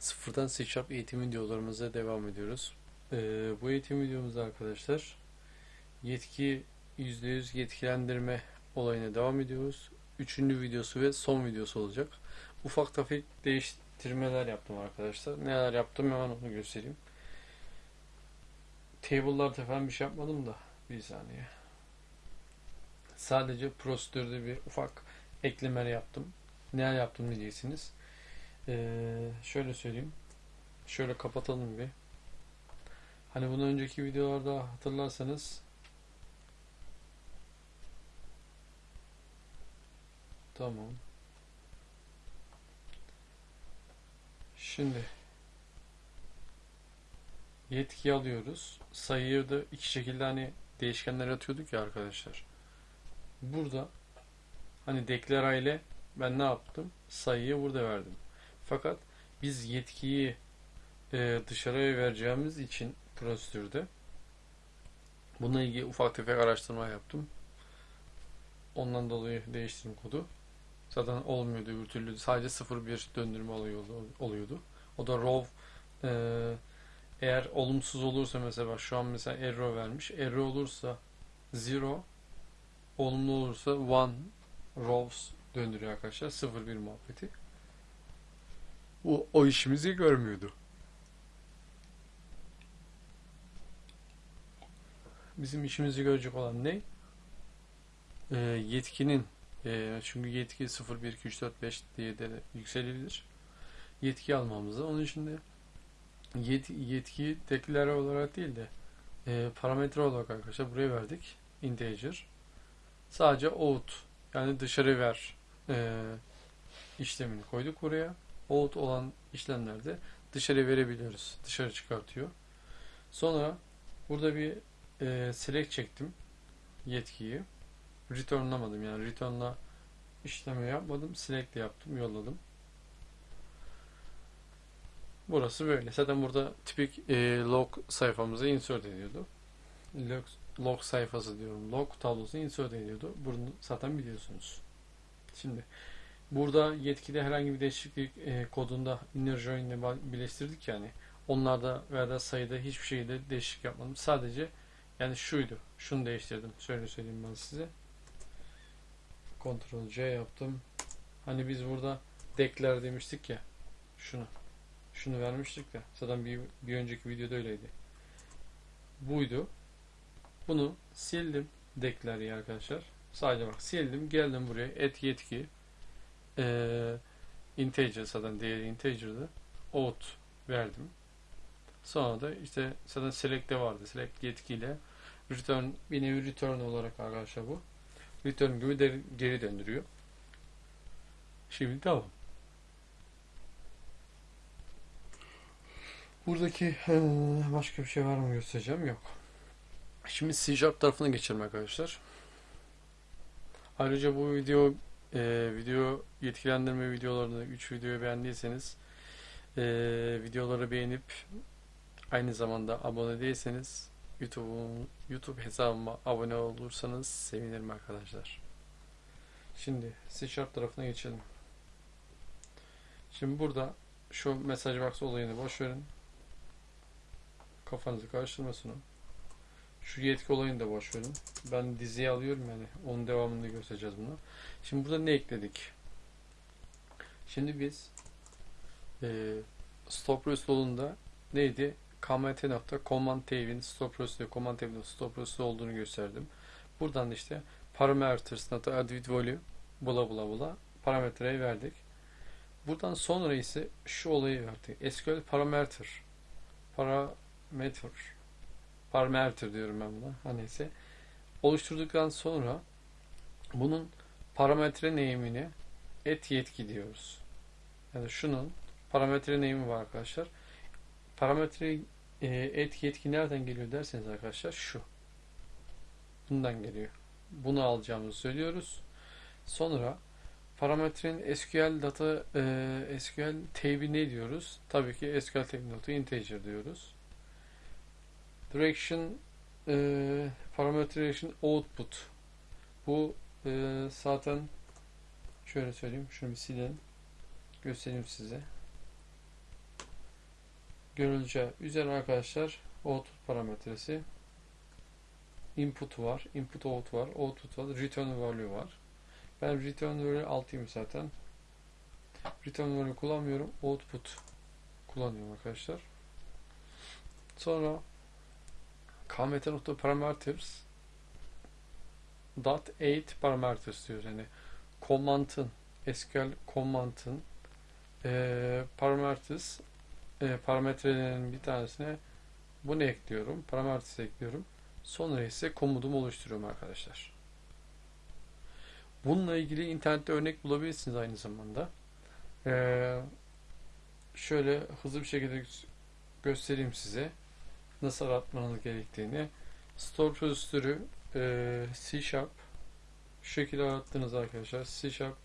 Sıfırdan C Sharp eğitim videolarımıza devam ediyoruz. Ee, bu eğitim videomuzda arkadaşlar yetki %100 yetkilendirme olayına devam ediyoruz. Üçüncü videosu ve son videosu olacak. Ufak tefek değiştirmeler yaptım arkadaşlar. Neler yaptım hemen onu göstereyim. Table'larda falan bir şey yapmadım da bir saniye. Sadece prosedürde bir ufak eklemeler yaptım. Neler yaptım diyeceksiniz. Ee, şöyle söyleyeyim. Şöyle kapatalım bir. Hani bunu önceki videolarda hatırlarsanız Tamam. Şimdi yetki alıyoruz. Sayıyı da iki şekilde hani değişkenler atıyorduk ya arkadaşlar. Burada hani deklara ile ben ne yaptım? Sayıyı burada verdim. Fakat biz yetkiyi e, dışarıya vereceğimiz için prosedürde bununla ilgili ufak tefek araştırma yaptım. Ondan dolayı değiştirdim kodu. Zaten olmuyordu öbür türlü. Sadece 0-1 döndürme oluyordu. oluyordu. O da row e, eğer olumsuz olursa mesela şu an mesela error vermiş. Error olursa 0 olumlu olursa 1 rows döndürüyor arkadaşlar. 0-1 muhabbeti. O, o işimizi görmüyordu. Bizim işimizi görecek olan ne? Ee, yetkinin e, çünkü yetki 0, 1, 2, 3, 4, 5 diye de yükselebilir. Yetki almamızı. Onun için de yet, yetki deklare olarak değil de e, parametre olarak arkadaşlar buraya verdik. Integer. Sadece out yani dışarı ver e, işlemini koyduk buraya. Out olan işlemlerde dışarı verebiliyoruz. Dışarı çıkartıyor. Sonra burada bir e, select çektim yetkiyi. Returnlamadım yani returnla işlemi yapmadım. Select yaptım, yolladım. Burası böyle. Zaten burada tipik e, log sayfamıza insert ediyordu. Log, log sayfası diyorum. Log tablosu insert ediyordu. Bunu zaten biliyorsunuz. Şimdi burada yetkide herhangi bir değişiklik e, kodunda inner join ile birleştirdik yani. Onlarda veya da sayıda hiçbir şeyde değişiklik yapmadım. Sadece yani şuydu. Şunu değiştirdim. Şöyle söyleyeyim ben size. Ctrl C yaptım. Hani biz burada dekler demiştik ya. Şunu. Şunu vermiştik ya. Zaten bir, bir önceki videoda öyleydi. Buydu. Bunu sildim. Dekleri arkadaşlar. Sadece bak sildim. Geldim buraya. Et yetki. Ee, integer zaten değeri integer'dı. Out verdim. Sonra da işte zaten select'te vardı. Select yetkiyle return bir nevi return olarak arkadaşlar bu. Return gibi de, geri döndürüyor. Şimdi tamam. Buradaki başka bir şey var mı göstereceğim? Yok. Şimdi C Sharp tarafına geçelim arkadaşlar. Ayrıca bu video e, video yetkilendirme videolarını 3 videoyu beğendiyseniz e, videoları beğenip aynı zamanda abone değilseniz YouTube YouTube hesabıma abone olursanız sevinirim arkadaşlar. Şimdi C Sharp tarafına geçelim. Şimdi burada şu mesaj box olayını boş verin. Kafanızı karıştırmasın. Şu yetki olayını da verin. Ben diziye alıyorum yani. Onun devamını göstereceğiz bunu. Şimdi burada ne ekledik? Şimdi biz e, stop yolunda neydi? kmt nokta command tab'in stop procedure command tab'in stop procedure olduğunu gösterdim. Buradan da işte parameters nokta add with value bula bula bula parametreyi verdik. Buradan sonra ise şu olayı verdik. SQL parameter parameter parameter diyorum ben buna. Hani ise oluşturduktan sonra bunun parametre name'ini et yetki diyoruz. Yani şunun parametre name'i var arkadaşlar. Parametre e, etki etki nereden geliyor derseniz arkadaşlar şu. Bundan geliyor. Bunu alacağımızı söylüyoruz. Sonra parametrenin SQL data e, SQL tab'i ne diyoruz? Tabii ki SQL tab nokta integer diyoruz. Direction e, parametre direction output. Bu e, zaten şöyle söyleyeyim. Şunu bir silelim. Göstereyim size. görüleceği üzere arkadaşlar output parametresi input var, input out var, output var, return value var. Ben return value 6'yım zaten. Return value kullanmıyorum. Output kullanıyorum arkadaşlar. Sonra kmt.parameters dot 8 parameters diyoruz. Yani command'ın SQL command'ın e, parameters e, parametrelerinin bir tanesine bunu ekliyorum. Parameters ekliyorum. Sonra ise komutumu oluşturuyorum arkadaşlar. Bununla ilgili internette örnek bulabilirsiniz aynı zamanda. Ee, şöyle hızlı bir şekilde göstereyim size nasıl aratmanız gerektiğini. Store prosedürü e, C Sharp şu şekilde arattınız arkadaşlar. C Sharp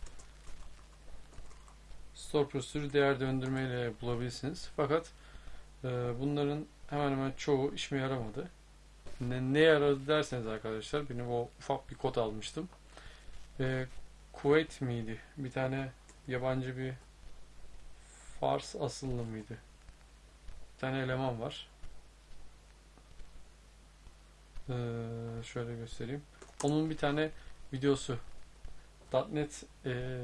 store prosedürü değer döndürme ile bulabilirsiniz. Fakat e, bunların hemen hemen çoğu işime yaramadı. Ne, ne yaradı derseniz arkadaşlar benim o ufak bir kod almıştım. E, Kuveyt miydi? Bir tane yabancı bir Fars asıllı mıydı? Bir tane eleman var. Ee, şöyle göstereyim. Onun bir tane videosu .NET e,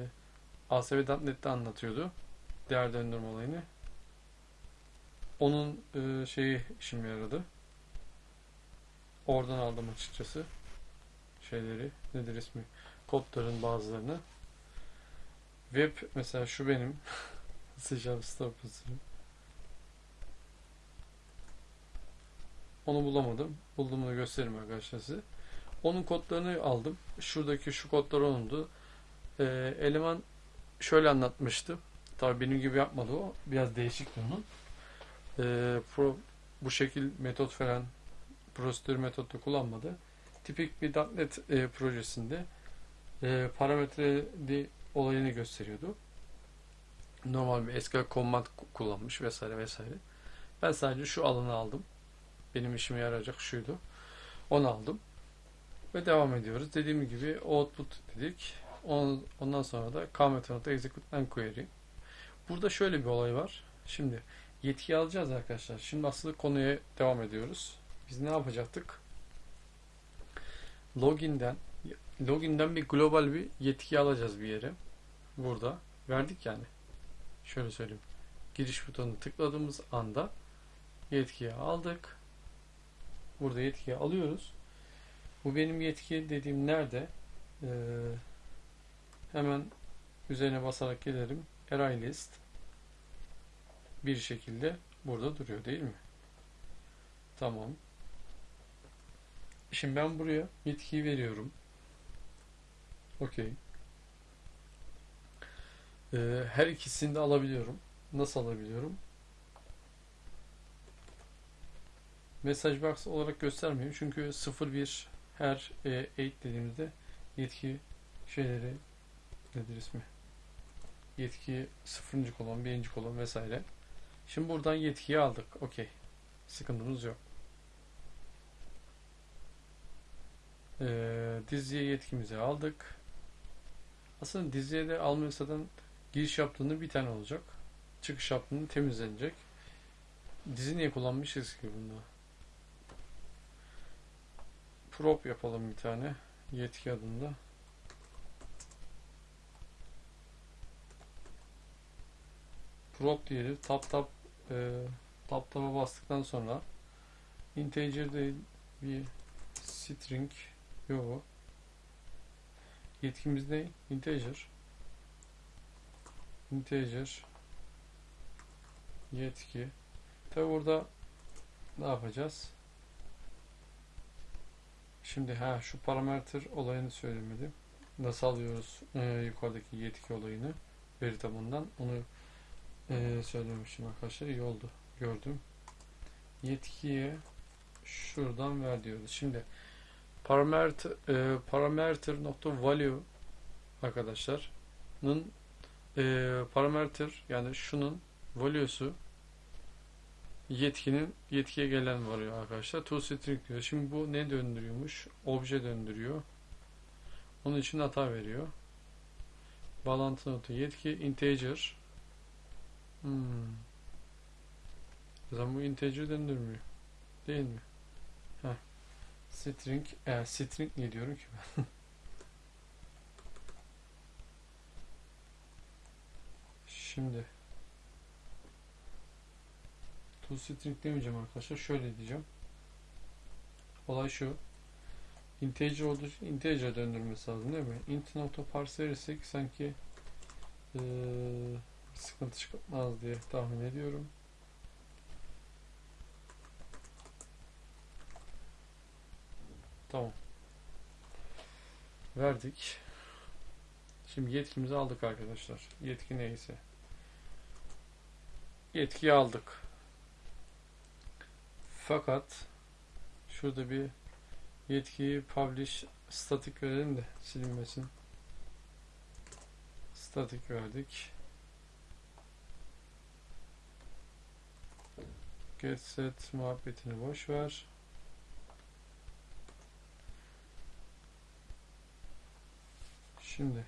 ASP.NET'te anlatıyordu. Değer döndürme olayını. Onun e, şeyi işime yaradı. Oradan aldım açıkçası. Şeyleri. Nedir ismi? Kodların bazılarını. Web mesela şu benim. C Sharp Store Onu bulamadım. Bulduğumu gösteririm arkadaşlar size. Onun kodlarını aldım. Şuradaki şu kodlar onundu. Ee, eleman şöyle anlatmıştı. Tabii benim gibi yapmadı o. Biraz değişikti onun. Ee, pro, bu şekil metot falan prosedür metodu kullanmadı. Tipik bir .NET e, projesinde e, parametreli olayını gösteriyordu. Normal bir SQL command kullanmış vesaire vesaire. Ben sadece şu alanı aldım. Benim işime yarayacak şuydu. Onu aldım. Ve devam ediyoruz. Dediğim gibi output dedik. Ondan sonra da kmet execute and query. Burada şöyle bir olay var. Şimdi yetki alacağız arkadaşlar. Şimdi aslında konuya devam ediyoruz. Biz ne yapacaktık? Login'den login'den bir global bir yetki alacağız bir yere. Burada. Verdik yani. Şöyle söyleyeyim. Giriş butonunu tıkladığımız anda yetkiyi aldık. Burada yetkiyi alıyoruz. Bu benim yetki dediğim nerede? Ee, hemen üzerine basarak gelirim. Array list bir şekilde burada duruyor değil mi? Tamam. Şimdi ben buraya yetkiyi veriyorum. Okey. Ee, her ikisini de alabiliyorum. Nasıl alabiliyorum? Mesaj box olarak göstermiyor. Çünkü 01 her e, 8 dediğimizde yetki şeyleri nedir ismi? Yetki 0. kolon, 1. kolon vesaire. Şimdi buradan yetkiyi aldık. Okey. Sıkıntımız yok. Ee, diziye yetkimizi aldık. Aslında diziye de almıyorsadan giriş yaptığında bir tane olacak. Çıkış yaptığında temizlenecek. Dizi niye kullanmışız ki bunda? Prop yapalım bir tane. Yetki adında. Prop diyelim. Tap tap e, tap tapa bastıktan sonra integer değil bir string yok. Yetkimiz ne? Integer. Integer yetki. Tabi burada ne yapacağız? Şimdi ha şu parametre olayını söylemedim. Nasıl alıyoruz e, yukarıdaki yetki olayını veri tabanından onu e, söylemişim arkadaşlar. İyi oldu. Gördüm. Yetkiye şuradan ver diyoruz. Şimdi parametre e, parametre nokta value arkadaşlar'ın e, parametre yani şunun value'su yetkinin yetkiye gelen varıyor arkadaşlar. toString diyor. Şimdi bu ne döndürüyormuş? Obje döndürüyor. Onun için hata veriyor. Bağlantı notu yetki integer. Hmm. Zaman bu integer döndürmüyor. Değil mi? Heh. String, e, string ne diyorum ki ben? Şimdi to string demeyeceğim arkadaşlar. Şöyle diyeceğim. Olay şu. Integer olduğu için integer döndürmesi lazım değil mi? int nokta parse sanki eee, sıkıntı çıkmaz diye tahmin ediyorum. Tamam. Verdik. Şimdi yetkimizi aldık arkadaşlar. Yetki neyse. Yetkiyi aldık. Fakat şurada bir yetkiyi publish static verelim de silinmesin. Static verdik. Get set muhabbetini boş ver. Şimdi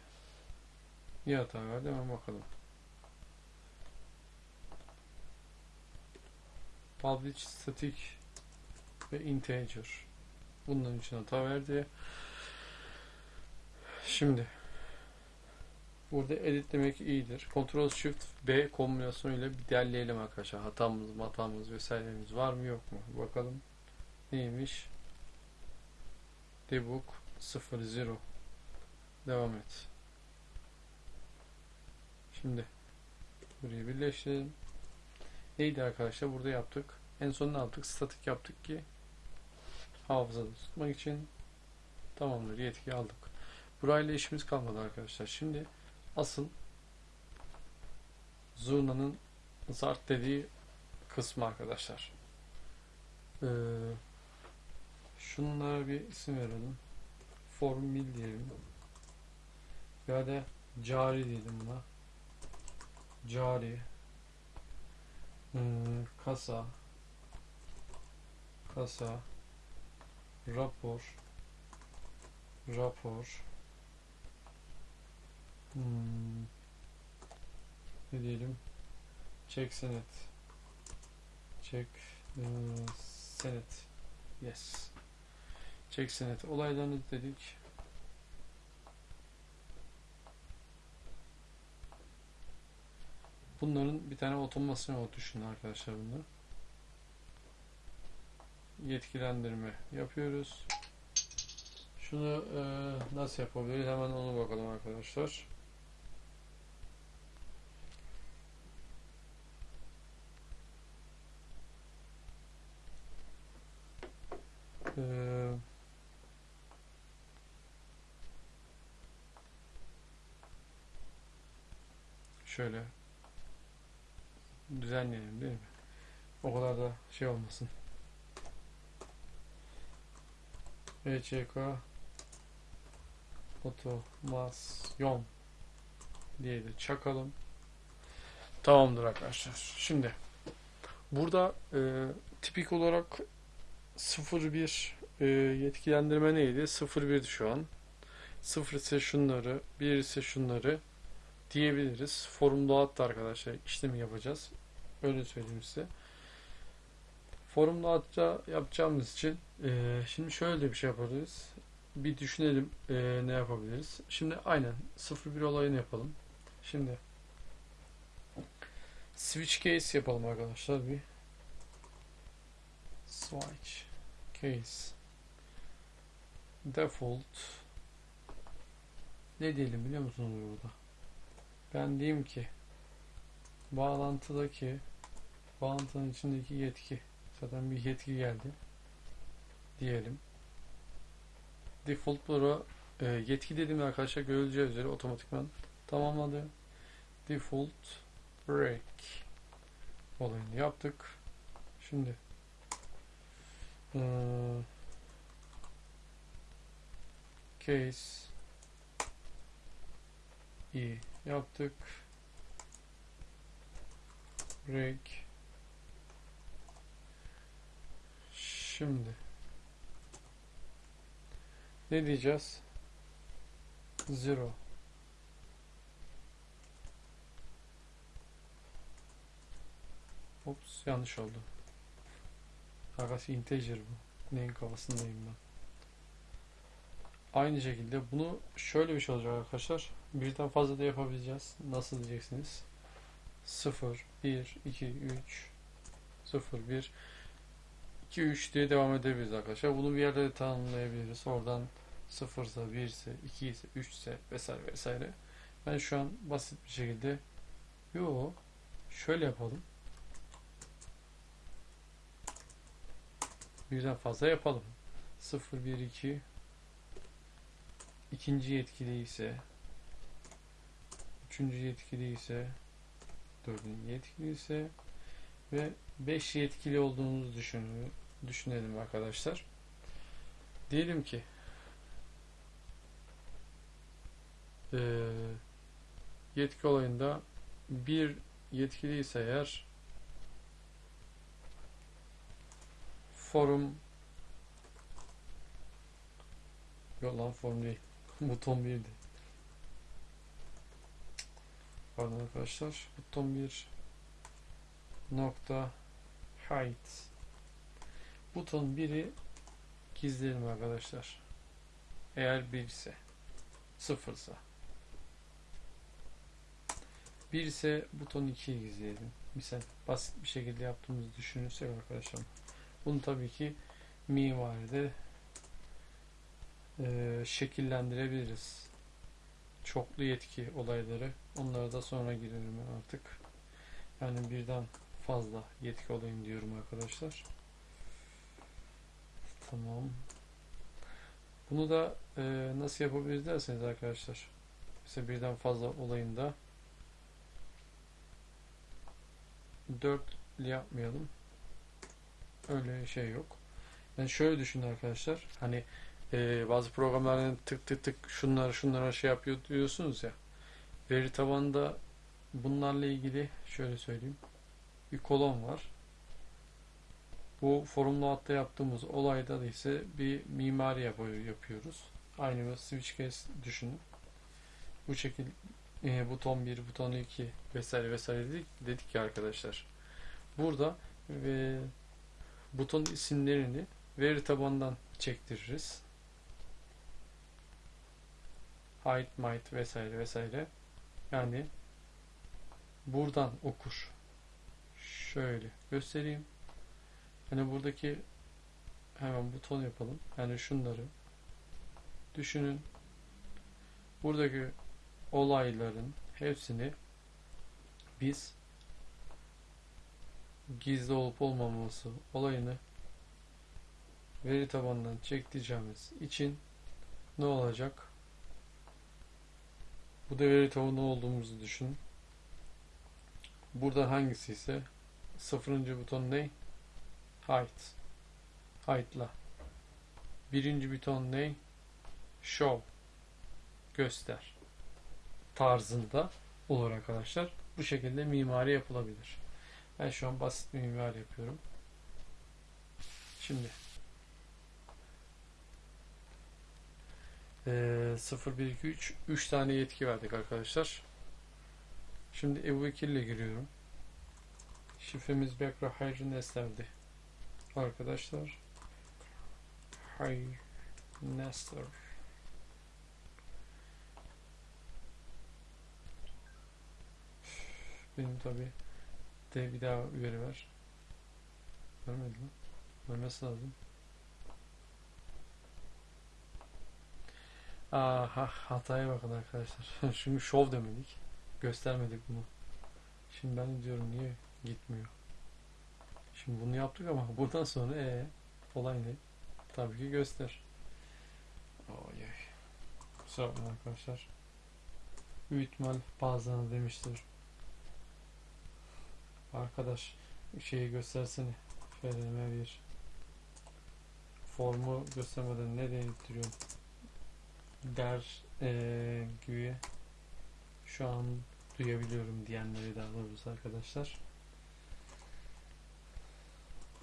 niye hata verdi hemen bakalım. Publish static ve integer. Bunların için hata verdi. Şimdi burada editlemek iyidir. Ctrl Shift B kombinasyonuyla bir derleyelim arkadaşlar. Hatamız, hatamız vesairemiz var mı yok mu? Bakalım. Neymiş? Debug 00 Devam et. Şimdi burayı birleştirelim. Neydi arkadaşlar? Burada yaptık. En son ne yaptık? Statik yaptık ki hafızada tutmak için tamamdır. Yetki aldık. Burayla işimiz kalmadı arkadaşlar. Şimdi asıl Zurna'nın Zart dediği kısmı arkadaşlar. Ee, şunlara bir isim verelim. Formül diyelim. Ya da cari dedim buna. Cari. Hmm, kasa. Kasa. Rapor. Rapor. Hmm, ne diyelim? Çek senet. Çek e, senet. Yes. Çek senet. Olaylarını dedik. Bunların bir tane otomasyonu düşünün arkadaşlar bunu. Yetkilendirme yapıyoruz. Şunu e, nasıl yapabiliriz? Hemen onu bakalım arkadaşlar. Eee şöyle düzenleyelim değil mi? O kadar da şey olmasın. ECK otomasyon diye de çakalım. Tamamdır arkadaşlar. Şimdi burada e, tipik olarak 01 e, yetkilendirme neydi? 01 şu an. 0 ise şunları, 1 ise şunları diyebiliriz. Forumda hatta arkadaşlar işlemi yapacağız. Öyle söyleyeyim size. Forumda hatta yapacağımız için e, şimdi şöyle bir şey yaparız. Bir düşünelim e, ne yapabiliriz. Şimdi aynen 01 olayını yapalım. Şimdi switch case yapalım arkadaşlar bir. Switch case default ne diyelim biliyor musunuz burada? Ben diyeyim ki bağlantıdaki bağlantının içindeki yetki zaten bir yetki geldi diyelim. Default Pro e, yetki dediğim arkadaşlar görüleceği üzere otomatikman tamamladı. Default break olayını yaptık. Şimdi e, case i yaptık. Break. Şimdi ne diyeceğiz? Zero. Ops yanlış oldu. Arkadaşlar integer bu. Neyin kafasındayım ben. Aynı şekilde bunu şöyle bir şey olacak arkadaşlar. Birden fazla da yapabileceğiz. Nasıl diyeceksiniz? 0, 1, 2, 3, 0, 1, 2, 3 diye devam edebiliriz arkadaşlar. Bunu bir yerde de tanımlayabiliriz. Oradan 0 ise 1 ise 2 ise 3 ise vesaire vesaire. Ben şu an basit bir şekilde yo şöyle yapalım. Birden fazla yapalım. 0, 1, 2 ikinci yetkili ise üçüncü yetkili ise dördüncü yetkili ise ve 5 yetkili olduğumuzu düşünün, düşünelim arkadaşlar. Diyelim ki eee, yetki olayında bir yetkili ise eğer forum yok lan forum değil buton 1'di pardon arkadaşlar buton 1 nokta height buton 1'i gizleyelim arkadaşlar eğer 1 ise 0 ise 1 ise buton 2'yi gizleyelim. Misal basit bir şekilde yaptığımızı düşünürsek arkadaşlar. Bunu tabii ki mimaride e, şekillendirebiliriz. Çoklu yetki olayları. Onlara da sonra girelim artık. Yani birden fazla yetki olayım diyorum arkadaşlar. Tamam. Bunu da e, nasıl yapabiliriz derseniz arkadaşlar. Mesela birden fazla olayında 4 yapmayalım. Öyle şey yok. Yani şöyle düşünün arkadaşlar. Hani e, bazı programların tık tık tık şunları şunlara şey yapıyor diyorsunuz ya. Veri tabanında bunlarla ilgili şöyle söyleyeyim. Bir kolon var. Bu forumlu hatta yaptığımız olayda da ise bir mimari yapıyor, yapıyoruz. Aynı bir switch case düşünün. Bu şekilde e, buton 1, buton 2 vesaire vesaire dedik, dedik ya arkadaşlar. Burada ve buton isimlerini veri tabandan çektiririz. Height, might vesaire vesaire. Yani buradan okur. Şöyle göstereyim. Hani buradaki hemen buton yapalım. Yani şunları düşünün. Buradaki olayların hepsini biz gizli olup olmaması olayını veri tabanından çektireceğimiz için ne olacak? Bu da veri tabanı olduğumuzu düşün. Burada hangisi ise sıfırıncı buton ne? Height. Height'la. Birinci buton ne? Show. Göster. Tarzında olur arkadaşlar. Bu şekilde mimari yapılabilir. Ben şu an basit bir mimari yapıyorum. Şimdi ee, 0, 1, 2, 3 3 tane yetki verdik arkadaşlar. Şimdi Ebu Bekir ile giriyorum. Şifremiz Bekra Hayr Nesler'di. Arkadaşlar Hayr Nesler Benim tabi de bir daha veri ver. Vermedi mi? Vermesi lazım. Aha hataya bakın arkadaşlar. Şimdi şov demedik. Göstermedik bunu. Şimdi ben diyorum niye gitmiyor. Şimdi bunu yaptık ama buradan sonra ee, olay ne? Tabii ki göster. Oy. Kusura bakmayın arkadaşlar. Büyük ihtimal bazılarına demiştir. Arkadaş şeyi göstersene. FRM bir formu göstermeden nereye ittiriyorum? Der ee, gibi şu an duyabiliyorum diyenleri daha doğrusu arkadaşlar.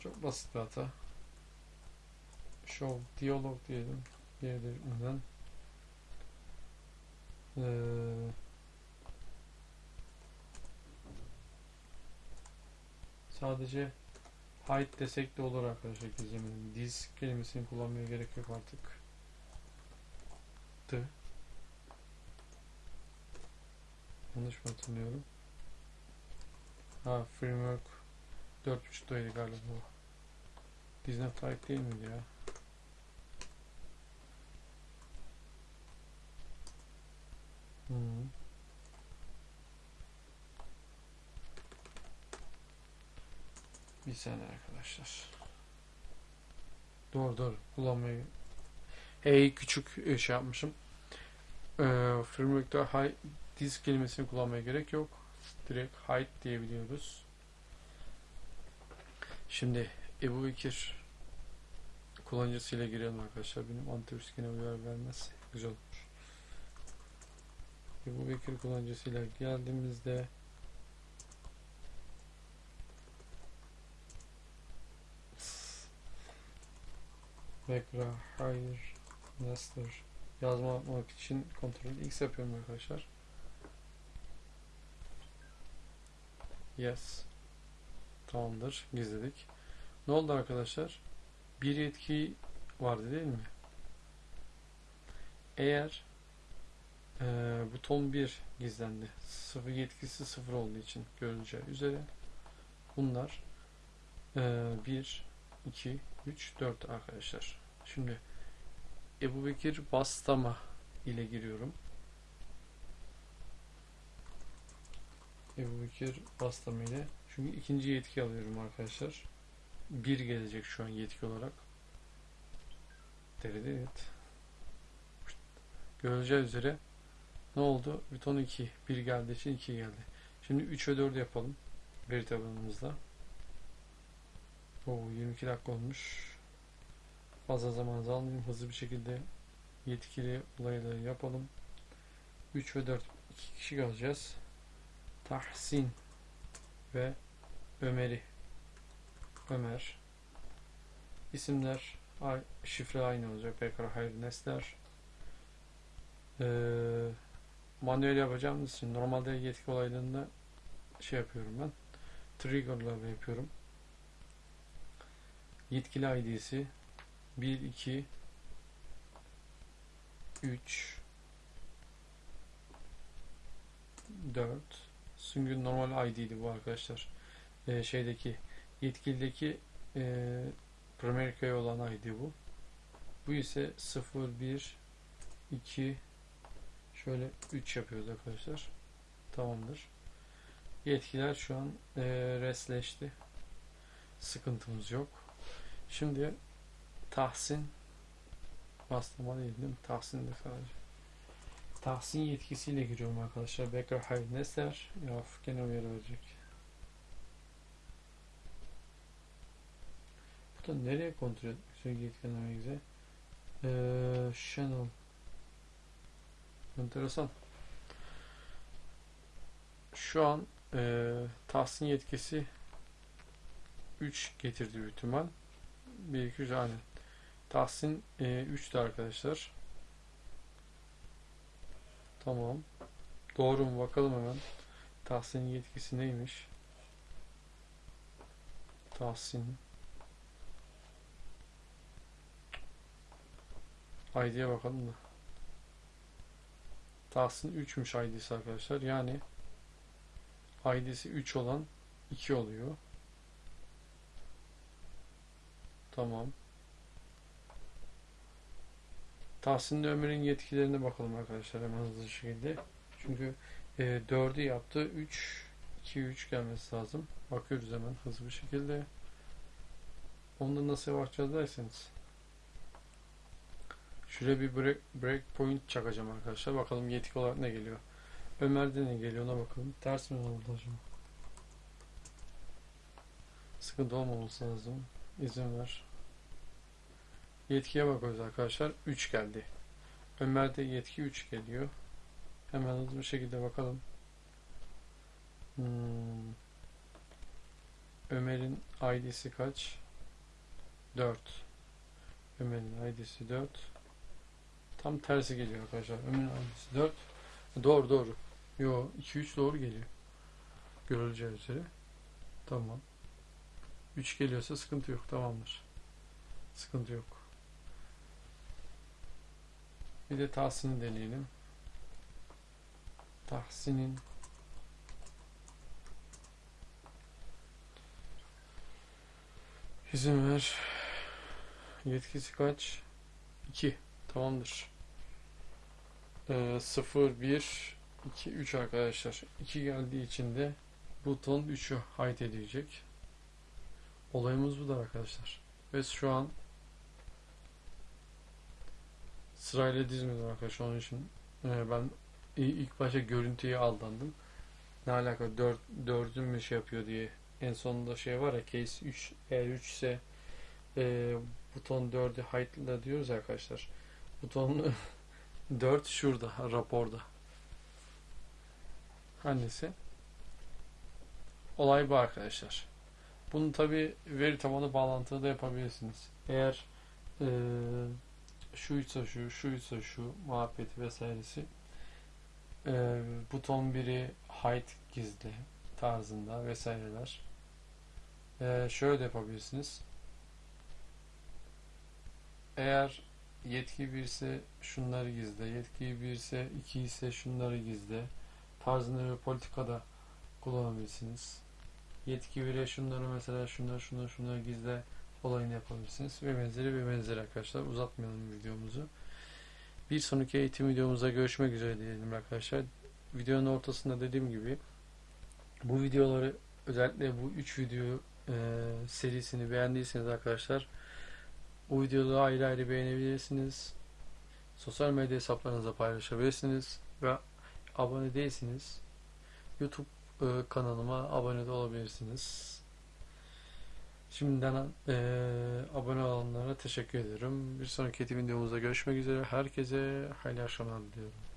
Çok basit bir hata. Show diyalog diyelim. Geri. Ee, sadece hide desek de olur arkadaşlar gizlemenin. Diz kelimesini kullanmaya gerek yok artık. Tı. Yanlış mı hatırlıyorum? Ha framework 4.5'taydı galiba. Disney type değil miydi ya? Hmm. Bir saniye arkadaşlar. Doğru doğru kullanmayı. Hey küçük e, şey yapmışım. Ee, framework'ta high disk kelimesini kullanmaya gerek yok. Direkt hide diyebiliyoruz. Şimdi Ebu Bekir kullanıcısıyla girelim arkadaşlar. Benim antivirüs gene uyar vermez. Güzel olur. Ebu Bekir kullanıcısıyla geldiğimizde Bekra, hayır, Nestor yazma yapmak için kontrol X yapıyorum arkadaşlar. Yes. Tamamdır. Gizledik. Ne oldu arkadaşlar? Bir yetki vardı değil mi? Eğer e, buton 1 gizlendi. Sıfır yetkisi sıfır olduğu için görüleceği üzere bunlar e, 1, 2, 3, 4 arkadaşlar. Şimdi Ebu Bekir Bastama ile giriyorum. Ebu Bekir Bastama ile. Çünkü ikinci yetki alıyorum arkadaşlar. Bir gelecek şu an yetki olarak. Evet. Görüleceği üzere ne oldu? Buton 2. 1 geldiği için 2 geldi. Şimdi 3 ve 4 yapalım. Veri tabanımızda. Oo, 22 dakika olmuş. Fazla zamanınızı almayayım. Hızlı bir şekilde yetkili olayları yapalım. 3 ve 4 2 kişi kalacağız. Tahsin ve Ömer'i. Ömer. İsimler şifre aynı olacak. Bekar Hayır Nesler ee, manuel yapacağımız için normalde yetki olaylarında şey yapıyorum ben. Trigger'larla yapıyorum. Yetkili ID'si 1 2 3 4 Süngün normal ID'di bu arkadaşlar. Ee, şeydeki yetkilideki e, primary key olan ID bu. Bu ise 0 1 2 şöyle 3 yapıyoruz arkadaşlar. Tamamdır. Yetkiler şu an e, resleşti. Sıkıntımız yok. Şimdi Tahsin bastırma değil? Tahsin de sadece. Tahsin yetkisiyle giriyorum arkadaşlar. Becker Hayır Nesler. Ya gene uyarı verecek. Da nereye kontrol etmek güzel. Ee, channel. Enteresan. Şu an e, Tahsin yetkisi 3 getirdi büyük ihtimal. 1 2 3 aynen. Tahsin e, 3'tü arkadaşlar. Tamam. Doğru mu bakalım hemen. Tahsin'in yetkisi neymiş? Tahsin. ID'ye bakalım da. Tahsin 3'müş ID'si arkadaşlar. Yani ID'si 3 olan 2 oluyor. Tamam. Tahsin Ömer'in yetkilerine bakalım arkadaşlar hemen hızlı şekilde. Çünkü e, 4'ü yaptı. 3 2 3 gelmesi lazım. Bakıyoruz hemen hızlı bir şekilde. Onda nasıl bakacağız derseniz. Şuraya bir break, break point çakacağım arkadaşlar. Bakalım yetki olarak ne geliyor. Ömer'de ne geliyor ona bakalım. Ters mi oldu acaba? Sıkıntı olmaması lazım. İzin ver. Yetkiye bakıyoruz arkadaşlar. 3 geldi. Ömer'de yetki 3 geliyor. Hemen hızlı bir şekilde bakalım. Hmm. Ömer'in ID'si kaç? 4. Ömer'in ID'si 4. Tam tersi geliyor arkadaşlar. Ömer'in ID'si 4. Doğru doğru. Yo 2 3 doğru geliyor. Görüleceği üzere. Tamam. 3 geliyorsa sıkıntı yok. Tamamdır. Sıkıntı yok. Bir de Tahsin'i deneyelim. Tahsin'in izin ver. Yetkisi kaç? 2. Tamamdır. Ee, 0, 1, 2, 3 arkadaşlar. 2 geldiği için de buton 3'ü hide edecek. Olayımız budur arkadaşlar. Ve şu an sırayla dizmedim arkadaşlar. Onun için e, ben ilk başta görüntüye aldandım. Ne alaka 4 4'ün mü şey yapıyor diye. En sonunda şey var ya case 3 eğer 3 ise e, buton 4'ü hide'la diyoruz arkadaşlar. Buton 4 şurada raporda. Hangisi? Olay bu arkadaşlar. Bunu tabi veri tabanı bağlantılı da yapabilirsiniz. Eğer eee şuysa şu, şuysa şu muhabbeti vesairesi eee, buton biri hide gizli tarzında vesaireler. Eee, şöyle de yapabilirsiniz. Eğer yetki 1 ise şunları gizle, yetki 1 ise 2 ise şunları gizle tarzında bir politikada kullanabilirsiniz. Yetki 1'e şunları mesela şunları şunları şunları gizle olayını yapabilirsiniz ve benzeri ve benzeri arkadaşlar. Uzatmayalım videomuzu. Bir sonraki eğitim videomuzda görüşmek üzere diyelim arkadaşlar. Videonun ortasında dediğim gibi bu videoları özellikle bu 3 video e, serisini beğendiyseniz arkadaşlar bu videoları ayrı ayrı beğenebilirsiniz. Sosyal medya hesaplarınıza paylaşabilirsiniz ve abone değilsiniz. YouTube e, kanalıma abone de olabilirsiniz. Şimdiden e, abone olanlara teşekkür ederim. Bir sonraki videomuzda görüşmek üzere. Herkese hayırlı akşamlar diliyorum.